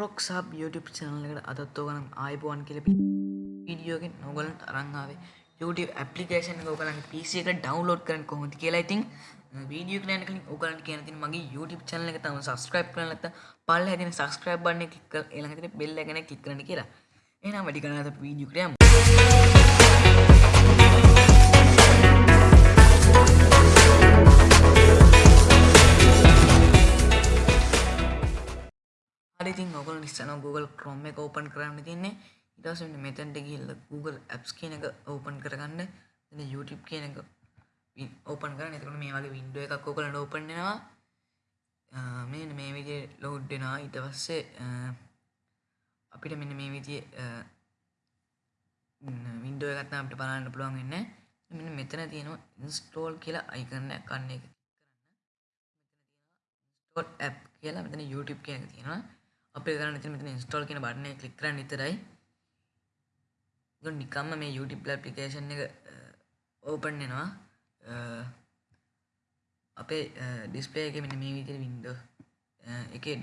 රොක් සබ් YouTube channel එකට අදත් ඕගලන් ආයිබෝවන් කියලා වීඩියෝගෙන් ඔයගලන්ට අරන් ආවේ. YouTube ඇප්ලිකේෂන් එක ඔයගලන්ගේ PC එක ඩවුන්ලෝඩ් කරන්න කොහොමද කියලා. ඉතින් වීඩියෝ එක යන කලින් ඔයගලන්ට කියන්න තියෙන මගේ YouTube channel එක තම subscribe කරලා නැත්නම් පල්ලෙහා තියෙන subscribe button එක click කරලා ඊළඟට තියෙන bell එක ගැන click කරන්න කියලා. එහෙනම් වැඩි කරන්නේ නැත්නම් වීඩියෝ එකට ඉතින් ඔයගොල්ලෝ ඉස්සෙල්ලා Google Chrome එක open කරන්න තියෙන්නේ ඊට පස්සේ මෙන්න මෙතනට ගිහිල්ලා Google Apps කියන එක open කරගන්න. එතන YouTube කියන එක open කරන්න. එතකොට මේ වගේ window එකක් ඔයගොල්ලන්ට open වෙනවා. මෙන්න මේ විදිහේ load වෙනවා. ඊට පස්සේ අපිට මෙන්න මේ විදිහේ window එකක් තමයි අපිට බලන්න පුළුවන් වෙන්නේ මෙන්න මෙතන තියෙනවා install කියලා icon එකක් අන්න එක install app කියලා. මෙතන YouTube කියන එක තියෙනවා. අපේ කරන්න තියෙන මෙතන install කියන බටන් එක ක්ලික් කරන්න විතරයි ඒක නිකම්ම මේ YouTube application එක open වෙනවා. අපේ display එකේ මෙන්න මේ විදිහට window. එකේ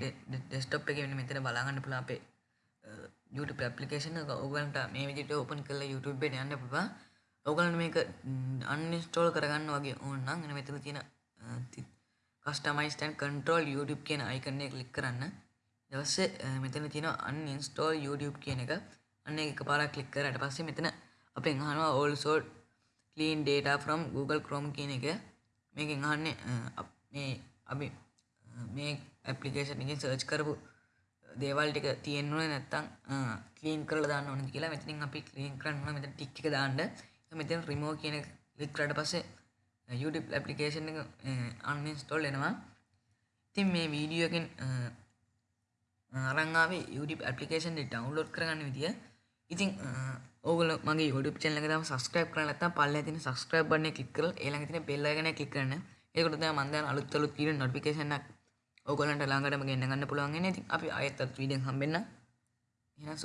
desktop එකේ මෙන්න මෙතන බලා ගන්න පුළුවන් අපේ YouTube application එක. ඔයගලන්ට මේ විදිහට open කරලා YouTube එකට යන්න පුළුවන්. ඔයගලන්ට මේක uninstall කරගන්න වගේ ඕන නම් එන මෙතන තියෙන customize and control YouTube කියන icon එක click කරන්න. ඊට පස්සේ මෙතන තියෙනවා uninstall YouTube කියන එක. අන්න ඒක එකපාරක් click කරාට පස්සේ මෙතන අපෙන් අහනවා also clean data from Google Chrome කියන එක. මේකෙන් අහන්නේ මේ අපි මේ ඇප්ලිකේෂන් එකෙන් සර්ච් කරපු දේවල් ටික තියෙන්න ඕනේ නැත්තම් ක්ලීන් කරලා දාන්න ඕනේ කියලා මෙතනින් අපි ක්ලීන් කරන්න ඕනේ. මෙතන ටික් එක දාන්න. මෙතන remove කියන එක click කරාට පස්සේ YouTube ඇප්ලිකේෂන් එක uninstall වෙනවා. ඉතින් මේ වීඩියෝ එකෙන් අරන් ආවේ YouTube ඇප්ලිකේෂන් එක ඩවුන්ලෝඩ් කරගන්න විදිය. ඉතින් ඕගොල්ලෝ මගේ YouTube channel එක තාම subscribe කරලා නැත්නම් පල්ලෙහා තියෙන subscribe button එක click කරලා ඊළඟ තියෙන bell icon එක click කරන්න. ඒකට තමයි මම දැන් අලුත් අලුත් වීඩියෝ notification එකක් ඕගොල්ලන්ට ළඟටම ගෙන්න ගන්න පුළුවන් වෙන්නේ. ඉතින් අපි ආයෙත් අලුත් වීඩියෝෙන් හම්බෙන්න. එහෙනම් සුබ